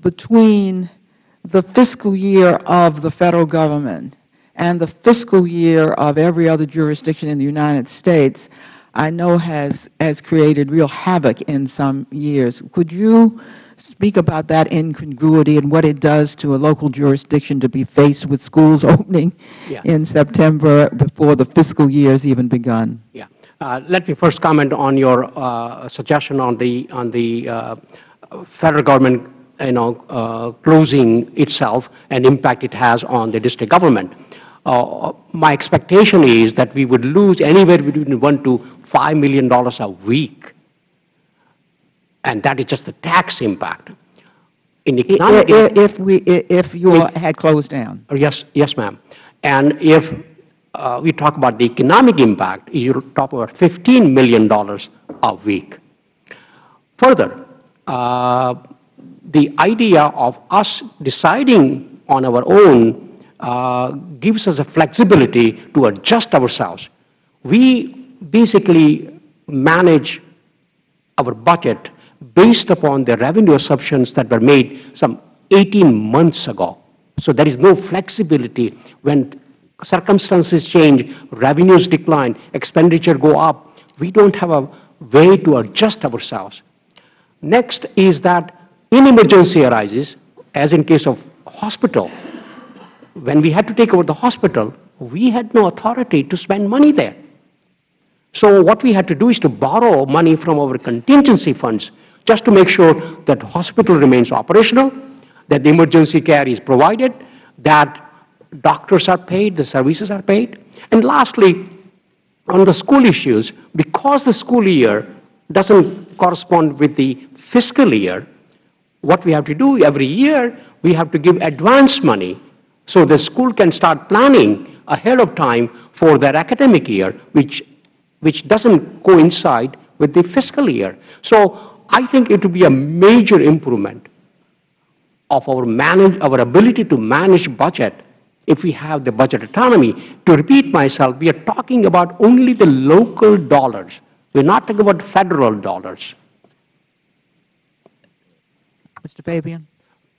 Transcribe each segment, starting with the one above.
between the fiscal year of the Federal Government and the fiscal year of every other jurisdiction in the United States, I know has, has created real havoc in some years. Could you speak about that incongruity and what it does to a local jurisdiction to be faced with schools opening yeah. in September before the fiscal year has even begun? Yeah. Uh, let me first comment on your uh, suggestion on the on the uh, federal government, you know, uh, closing itself and impact it has on the district government. Uh, my expectation is that we would lose anywhere between one to five million dollars a week and that is just the tax impact. In economic, if, if we if you if, had closed down. Oh, yes, yes, ma'am. And if uh, we talk about the economic impact, you talk about $15 million a week. Further, uh, the idea of us deciding on our own uh, gives us a flexibility to adjust ourselves. We basically manage our budget based upon the revenue assumptions that were made some 18 months ago. So there is no flexibility when circumstances change, revenues decline, expenditure go up. We don't have a way to adjust ourselves. Next is that in emergency arises, as in case of hospital, when we had to take over the hospital, we had no authority to spend money there. So what we had to do is to borrow money from our contingency funds just to make sure that hospital remains operational, that the emergency care is provided, that doctors are paid, the services are paid. And lastly, on the school issues, because the school year doesn't correspond with the fiscal year, what we have to do every year, we have to give advance money so the school can start planning ahead of time for their academic year, which, which doesn't coincide with the fiscal year. So I think it will be a major improvement of our, manage, our ability to manage budget if we have the budget autonomy. To repeat myself, we are talking about only the local dollars. We're not talking about federal dollars. Mr. Fabian?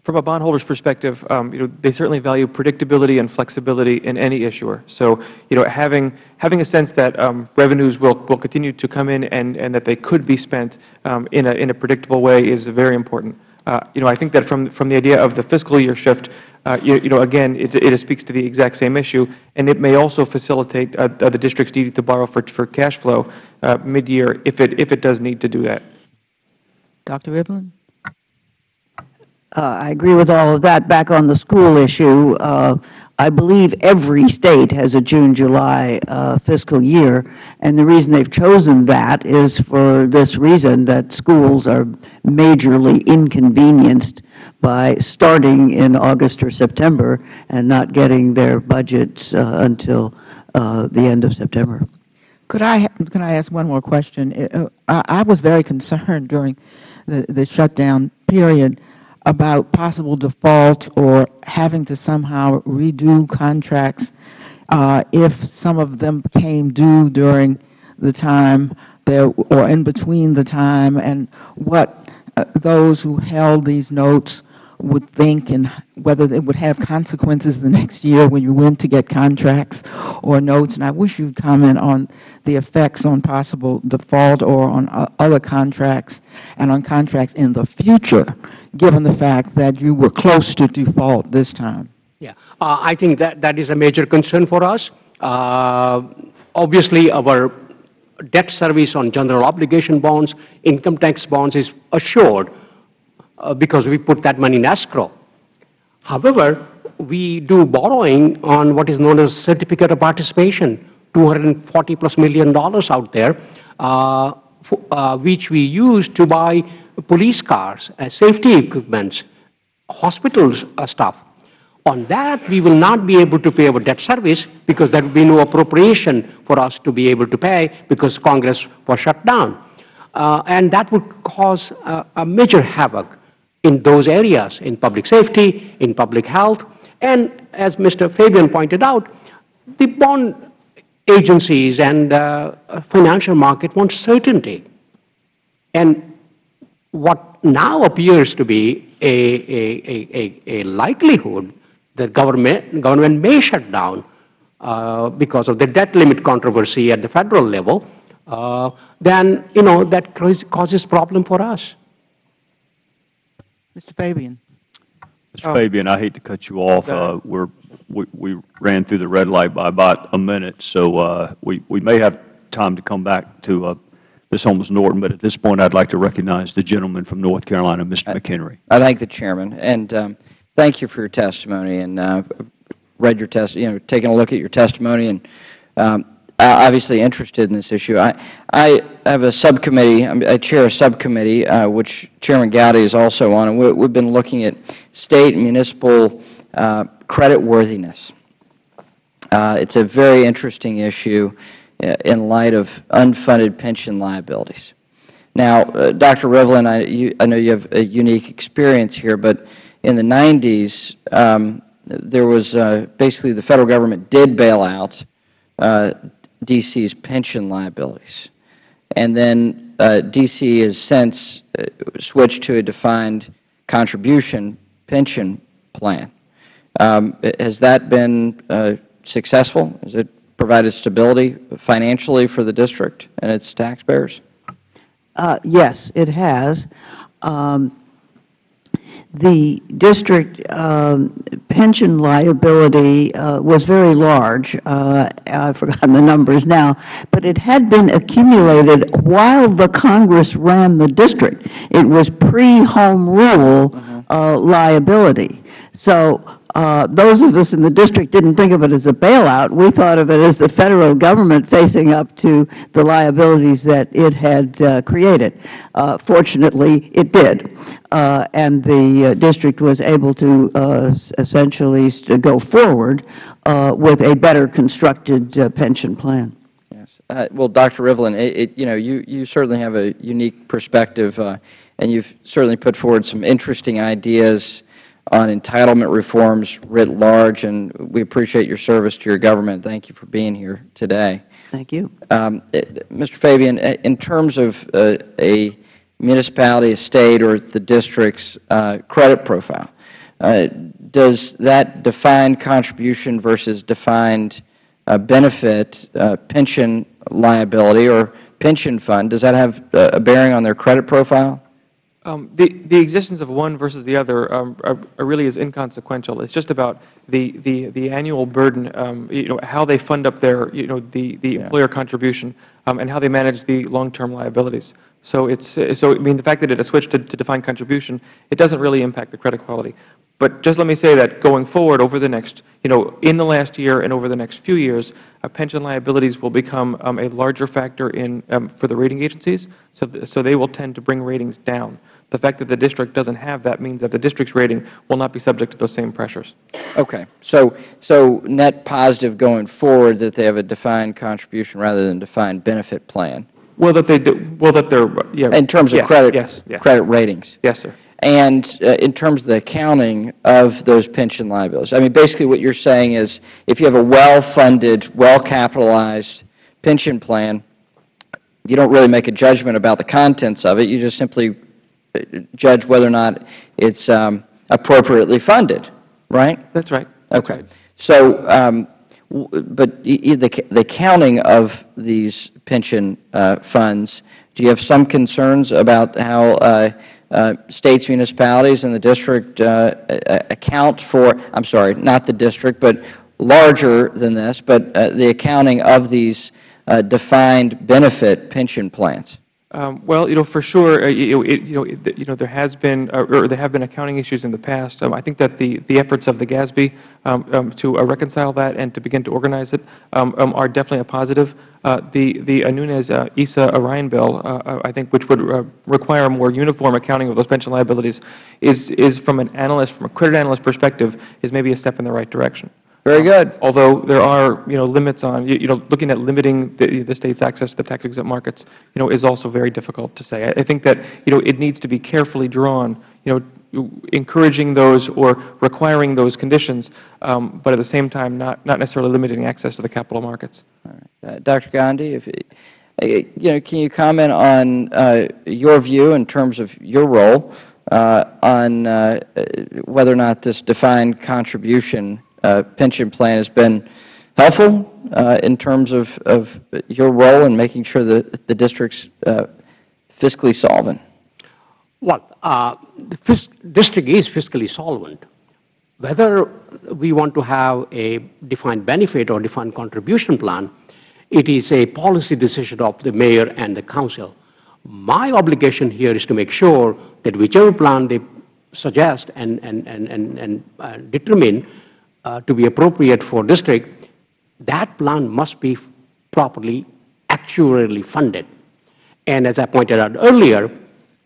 From a bondholder's perspective, um, you know, they certainly value predictability and flexibility in any issuer. So, you know, having having a sense that um, revenues will will continue to come in and and that they could be spent um, in a in a predictable way is very important. Uh, you know, I think that from from the idea of the fiscal year shift, uh, you, you, know, again, it, it speaks to the exact same issue, and it may also facilitate uh, the districts needing to borrow for for cash flow uh, mid-year if it if it does need to do that. Dr. Rivlin. Uh, I agree with all of that. Back on the school issue, uh, I believe every State has a June-July uh, fiscal year, and the reason they've chosen that is for this reason, that schools are majorly inconvenienced by starting in August or September and not getting their budgets until the end of September. Could I, can I ask one more question? I, I was very concerned during the, the shutdown period about possible default or having to somehow redo contracts uh, if some of them came due during the time there or in between the time and what uh, those who held these notes would think and whether it would have consequences the next year when you went to get contracts or notes. And I wish you would comment on the effects on possible default or on uh, other contracts and on contracts in the future, given the fact that you were close to default this time. Yeah, uh, I think that that is a major concern for us. Uh, obviously, our debt service on general obligation bonds, income tax bonds is assured uh, because we put that money in escrow. However, we do borrowing on what is known as certificate of participation, 240 plus million dollars out there, uh, uh, which we use to buy police cars, uh, safety equipment, hospitals uh, stuff. On that, we will not be able to pay our debt service because there will be no appropriation for us to be able to pay because Congress was shut down. Uh, and that would cause a major havoc in those areas, in public safety, in public health, and as Mr. Fabian pointed out, the bond agencies and uh, financial market want certainty. And what now appears to be a, a, a, a, likelihood that government, government may shut down uh, because of the debt limit controversy at the federal level, uh, then, you know, that causes problem for us. Mr. Fabian. Mr. Fabian, I hate to cut you off. Uh, We're, we we ran through the red light by about a minute, so uh, we we may have time to come back to uh, Ms. Holmes Norton, but at this point, I'd like to recognize the gentleman from North Carolina, Mr. McHenry. I thank the Chairman, and um, thank you for your testimony, and uh, read your test, you know, taking a look at your testimony, and um, I- obviously interested in this issue. I, I have a subcommittee, I'm- chair a subcommittee, uh, which Chairman Gowdy is also on, and we- we've been looking at state and municipal uh, credit worthiness. Uh, It's a very interesting issue uh, in light of unfunded pension liabilities. Now, uh, Dr. Rivlin, I, you, I know you have a unique experience here, but in the 90s, um, there was uh, basically the Federal Government did bail out uh, D.C.'s pension liabilities. And then uh, D.C. has since uh, switched to a defined contribution pension plan. Um, has that been uh, successful? Has it provided stability financially for the district and its taxpayers? Uh, Yes, it has. Um, The district um, pension liability uh, was very large. Uh, I've forgotten the numbers now, but it had been accumulated while the Congress ran the district. It was pre-home rule uh, liability. So those of us in the district didn't think of it as a bailout. We thought of it as the Federal Government facing up to the liabilities that it had uh, created. Uh, Fortunately, it did, Uh, and the uh, district was able to uh, essentially go forward uh, with a better constructed uh, pension plan. Yes. Uh, Well, Dr. Rivlin, it, it- you know, you, you certainly have a unique perspective, uh, and you've certainly put forward some interesting ideas on entitlement reforms writ large, and we appreciate your service to your government. Thank you for being here today. Thank you. Um, Mr. Fabian, in terms of uh, a municipality, a state, or the district's uh, credit profile, uh, does that defined contribution versus defined uh, benefit uh, pension liability or pension fund, does that have uh, a bearing on their credit profile? Um, The the existence of one versus the other um, are- are really is inconsequential. It's just about the the the annual burden, um, you know, how they fund up their, you know, the the employer contribution, um, and how they manage the long-term liabilities. So it's, so I mean, the fact that it has switched to to defined contribution, it doesn't really impact the credit quality. But just let me say that going forward over the next, you know, in the last year and over the next few years, uh, pension liabilities will become um, a larger factor in, um, for the rating agencies, so, th- so they will tend to bring ratings down. The fact that the district doesn't have that means that the district's rating will not be subject to those same pressures. Okay. So, so net positive going forward that they have a defined contribution rather than defined benefit plan Well, that they do, well, that they're, yeah. in terms of yes, credit, Yes, yes. credit ratings. Yes, sir. And uh, in terms of the accounting of those pension liabilities, I mean, basically what you're saying is if you have a well-funded, well-capitalized pension plan, you don't really make a judgment about the contents of it. You just simply judge whether or not it's um, appropriately funded, right? That's right. That's Okay. right. So, um, but the the counting of these pension uh, funds, do you have some concerns about how uh, uh, states, municipalities, and the district uh, account for, I'm sorry, not the district, but larger than this, but uh, the accounting of these uh, defined benefit pension plans? Um, Well, you know, for sure, uh, you it- you know, it- you know, there has been, uh, or there have been accounting issues in the past. Um, I think that the the efforts of the GASB um, um, to uh, reconcile that and to begin to organize it um, um, are definitely a positive. Uh, The the Nunes-Issa Ryan bill, uh, uh, I think, which would uh, require a more uniform accounting of those pension liabilities, is is from an analyst, from a credit analyst perspective, is maybe a step in the right direction. Very good. Although there are, you know, limits on, you you know, looking at limiting the, the state's access to the tax exempt markets, you know, is also very difficult to say. I I think that, you know, it needs to be carefully drawn, you know, encouraging those or requiring those conditions, um, but at the same time, not, not necessarily limiting access to the capital markets. Uh, Dr. Gandhi, if, uh, you know, can you comment on uh, your view in terms of your role uh, on uh, whether or not this defined contribution uh, pension plan has been helpful uh, in terms of, of your role in making sure that the district's uh, fiscally solvent? Well, uh, the district is fiscally solvent. Whether we want to have a defined benefit or defined contribution plan, it is a policy decision of the mayor and the council. My obligation here is to make sure that whichever plan they suggest and, and, and, and, and uh, determine uh, to be appropriate for district, that plan must be properly actuarially funded. And as I pointed out earlier,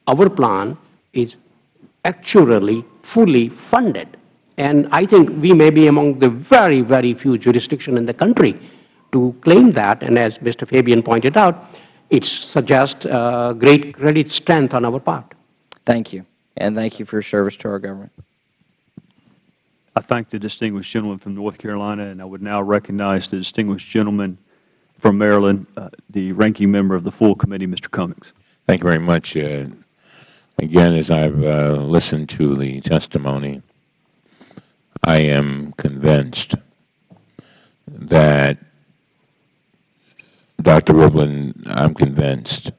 our plan is actuarially fully funded. And I think we may be among the very, very few jurisdictions in the country to claim that. And as Mr. Fabian pointed out, it suggests uh, great credit strength on our part. Thank you. And thank you for your service to our government. I thank the distinguished gentleman from North Carolina, and I would now recognize the distinguished gentleman from Maryland, uh, the ranking member of the full committee, Mr. Cummings. Thank you very much. Uh, again, as I've uh, listened to the testimony, I am convinced that Dr. Rivlin, I'm convinced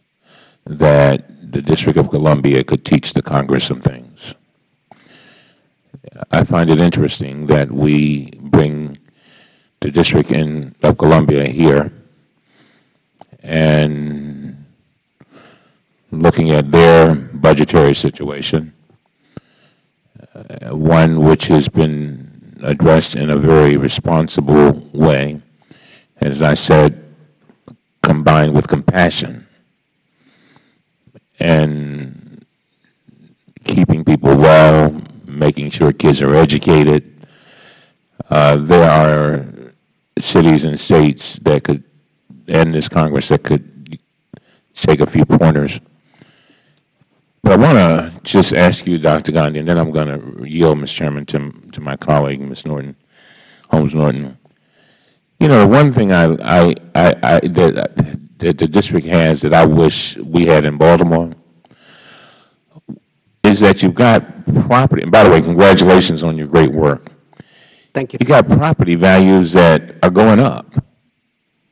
that the District of Columbia could teach the Congress some things. I find it interesting that we bring the District in, of Columbia here and looking at their budgetary situation, uh, one which has been addressed in a very responsible way, as I said, combined with compassion and keeping people well, making sure kids are educated. Uh, there are cities and states that could, and this Congress that could take a few pointers. But I want to just ask you, Dr. Gandhi, and then I'm going to yield, Mr. Chairman, to, to my colleague, Ms. Norton, Holmes Norton. You know, one thing I, I, I, I that, that the district has that I wish we had in Baltimore is that you've got property, and by the way, congratulations on your great work. Thank you. You've got property values that are going up,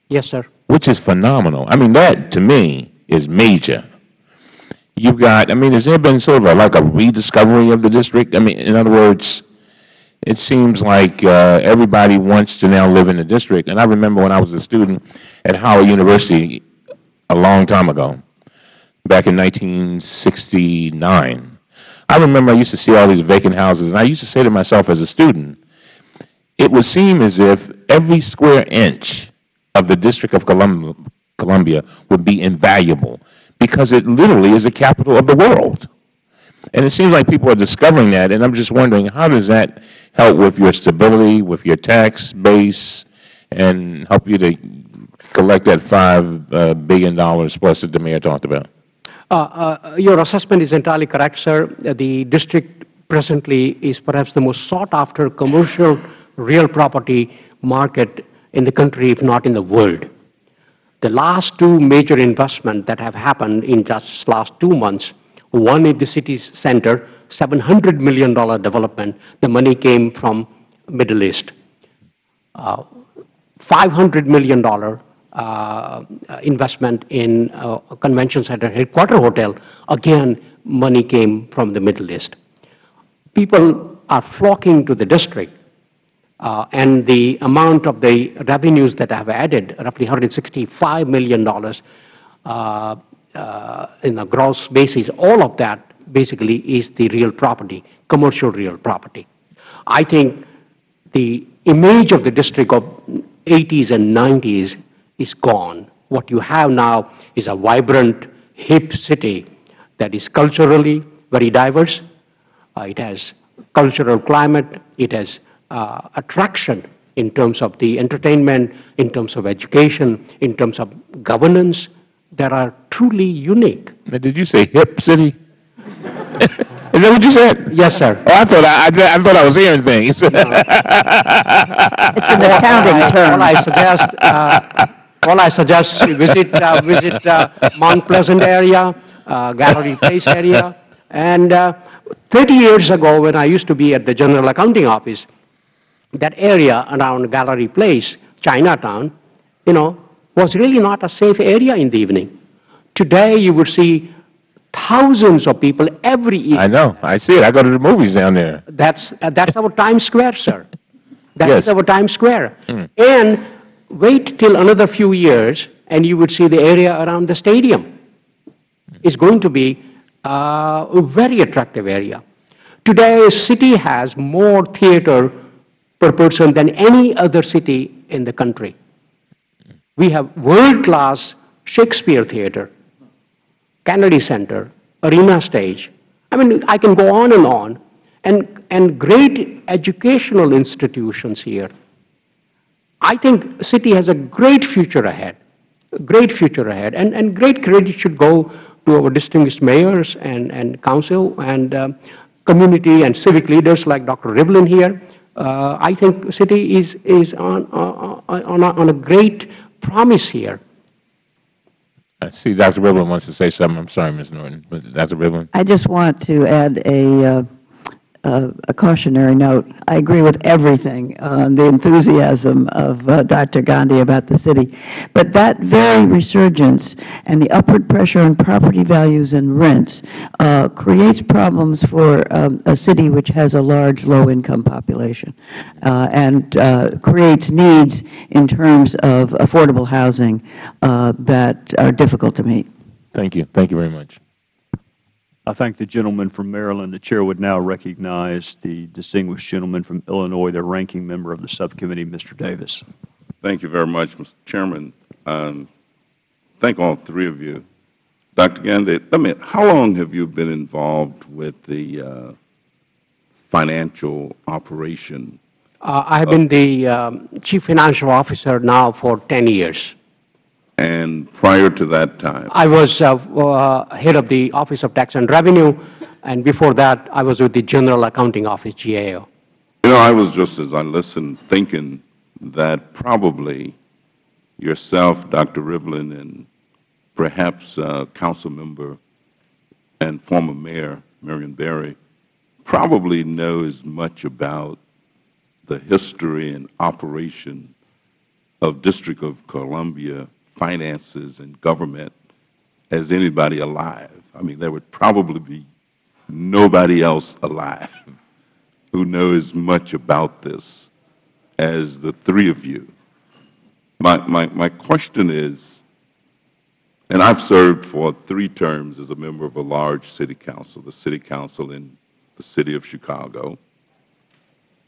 Yes, sir. which is phenomenal. I mean, that to me is major. You've got, I mean, has there been sort of a, like a rediscovery of the district? I mean, in other words, it seems like uh, everybody wants to now live in the district. And I remember when I was a student at Howard University a long time ago, back in 1969. I remember I used to see all these vacant houses, and I used to say to myself as a student, it would seem as if every square inch of the District of Columbia, would be invaluable because it literally is the capital of the world. And it seems like people are discovering that, and I'm just wondering, how does that help with your stability, with your tax base, and help you to collect that $5 uh, plus that the Mayor talked about? Uh, uh, your assessment is entirely correct, sir. The district presently is perhaps the most sought-after commercial real property market in the country, if not in the world. The last two major investments that have happened in just last two months, one in the city center, $700 million development, the money came from Middle East. Uh, $500 million investment in uh, convention center headquarter hotel, again, money came from the Middle East. People are flocking to the district uh, and the amount of the revenues that I have added, roughly $165 million uh, uh, in a gross basis, all of that basically is the real property, commercial real property. I think the image of the district of 80s and 90s is gone. What you have now is a vibrant, hip city that is culturally very diverse. Uh, it has cultural climate. It has uh, attraction in terms of the entertainment, in terms of education, in terms of governance that are truly unique. Now, did you say hip city? Is that what you said? Yes, sir. Oh, I thought I, I, I thought I was hearing things. It's an accounting term. All I suggest, uh, all I suggest, visit, uh, visit uh, Mount Pleasant area, uh, Gallery Place area, and uh, 30 years ago, when I used to be at the General Accounting Office, that area around Gallery Place, Chinatown, you know, was really not a safe area in the evening. Today, you would see thousands of people every evening. I know. I see it. I go to the movies down there. That's, uh, that's our Times Square, sir. That is Yes. our Times Square. And wait till another few years, and you would see the area around the stadium is going to be uh, a very attractive area. Today, city has more theater per person than any other city in the country. We have world-class Shakespeare Theater, Kennedy Center, Arena Stage. I mean, I can go on and on. And, and great educational institutions here. I think city has a great future ahead, a great future ahead. And, and great credit should go to our distinguished mayors and, and council and um, community and civic leaders like Dr. Rivlin here. Uh, I think city is, is on, on, on, a, on a great promise here. I see Dr. Rivlin wants to say something. I'm sorry, Ms. Norton. Dr. Rivlin? I just want to add a, uh, uh, a cautionary note. I agree with everything, uh, the enthusiasm of uh, Dr. Gandhi about the city. But that very resurgence and the upward pressure on property values and rents uh, creates problems for um, a city which has a large low-income population uh, and uh, creates needs in terms of affordable housing that are difficult to meet. Thank you. Thank you very much. I thank the gentleman from Maryland. The Chair would now recognize the distinguished gentleman from Illinois, the ranking member of the subcommittee, Mr. Davis. Thank you very much, Mr. Chairman. Um, thank all three of you. Dr. Gandhi, let me, how long have you been involved with the uh, financial operation? Uh, I have been the um, chief financial officer now for 10 years. And prior to that time? I was uh, uh, head of the Office of Tax and Revenue, and before that, I was with the General Accounting Office, GAO. You know, I was just, as I listened, thinking that probably yourself, Dr. Rivlin, and perhaps uh, Council Member and former Mayor Marion Barry probably know as much about the history and operation of District of Columbia finances and government as anybody alive. I mean, there would probably be nobody else alive who knows much about this as the three of you. My, my, my question is, and I've served for three terms as a member of a large city council, the city council in the city of Chicago,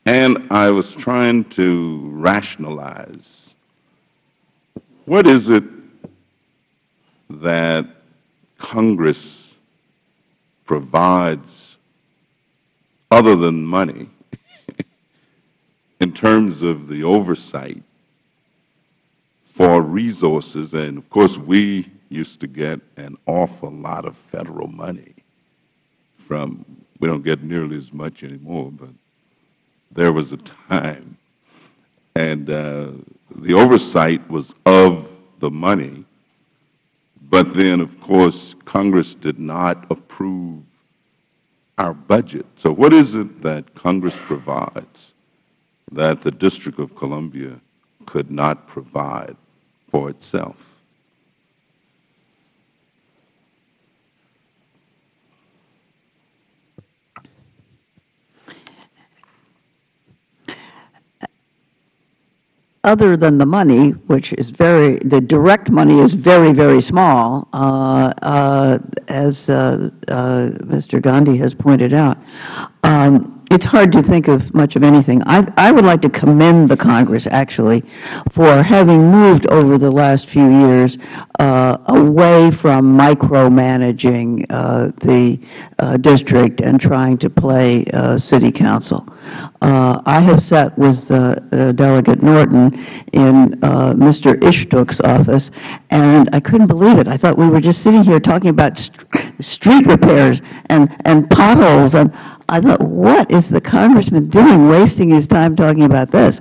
and I was trying to rationalize what is it that Congress provides other than money in terms of the oversight for resources? And, of course, we used to get an awful lot of Federal money from, we don't get nearly as much anymore, but there was a time. And uh, the oversight was of the money, but then, of course, Congress did not approve our budget. So what is it that Congress provides that the District of Columbia could not provide for itself? Other than the money, which is very, the direct money is very, very small, uh, uh, as uh, Mr. Gandhi has pointed out, um, it's hard to think of much of anything. I, I would like to commend the Congress, actually, for having moved over the last few years uh, away from micromanaging uh, the uh, district and trying to play city council. Uh, I have sat with uh, uh, Delegate Norton in Mr. Istook's office, and I couldn't believe it. I thought we were just sitting here talking about st street repairs and, and potholes, and I thought, what is the Congressman doing, wasting his time talking about this?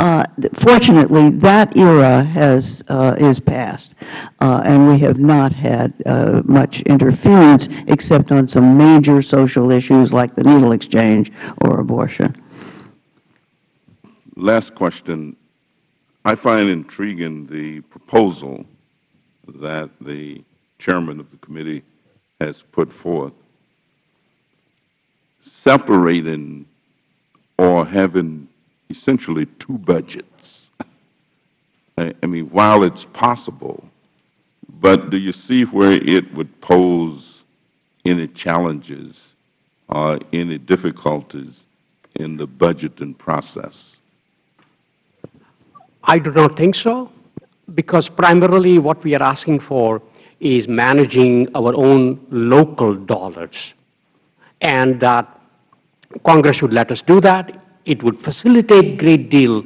Uh, fortunately, that era has, uh, is past, uh, and we have not had much interference except on some major social issues like the needle exchange or abortion. Last question. I find intriguing the proposal that the chairman of the committee has put forth, separating or having essentially two budgets. I, I mean, while it's possible, but do you see where it would pose any challenges or any difficulties in the budgeting process? I do not think so, because primarily what we are asking for is managing our own local dollars, and that Congress should let us do that. It would facilitate a great deal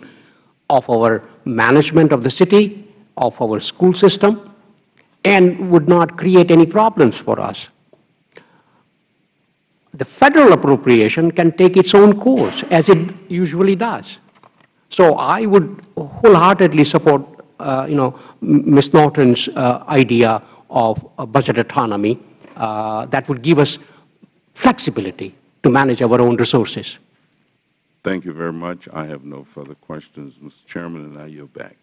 of our management of the city, of our school system, and would not create any problems for us. The federal appropriation can take its own course, as it usually does. So I would wholeheartedly support, uh, you know, Ms. Norton's uh, idea of budget autonomy uh, that would give us flexibility to manage our own resources. Thank you very much. I have no further questions, Mr. Chairman, and I yield back.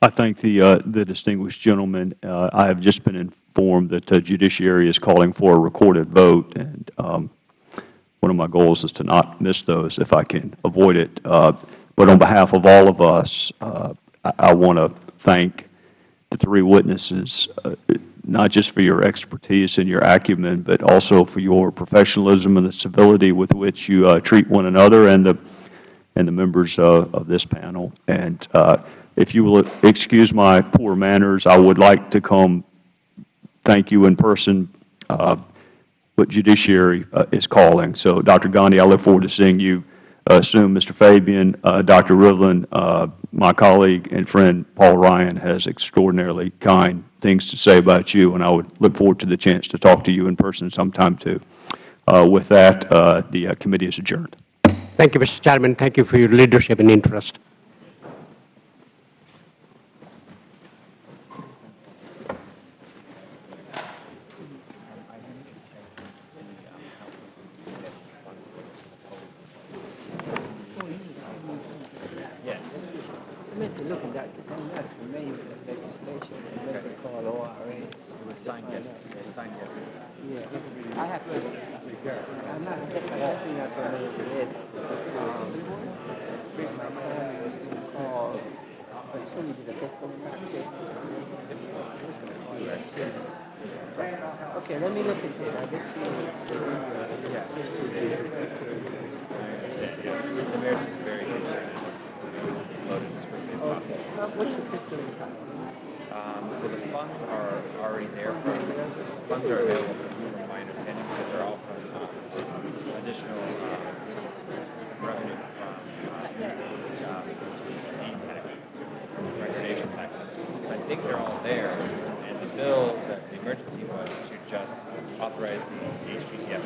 I thank the, uh, the distinguished gentleman. Uh, I have just been informed that the Judiciary is calling for a recorded vote, and um, one of my goals is to not miss those if I can avoid it. Uh, but on behalf of all of us, uh, I, I want to thank the three witnesses, uh, not just for your expertise and your acumen, but also for your professionalism and the civility with which you uh, treat one another and the, and the members of this panel. And uh, if you will excuse my poor manners, I would like to come thank you in person uh, what Judiciary uh, is calling. So, Dr. Gandhi, I look forward to seeing you uh, soon. Mr. Fabian, uh, Dr. Rivlin, uh, my colleague and friend Paul Ryan has extraordinarily kind things to say about you, and I would look forward to the chance to talk to you in person sometime, too. Uh, with that, the committee is adjourned. Thank you, Mr. Chairman. Thank you for your leadership and interest. Okay, let me look at it. I'll get you. The mayor's just very concerned as quickly as possible. Okay, Well, what's your impact? Um, well, the funds are already there for, funds are available from my understanding, but they're all from, uh, additional, uh, revenue from, uh, um, deed taxes, recordation taxes. I think they're all there, the bill, the emergency was to just authorize the HPTF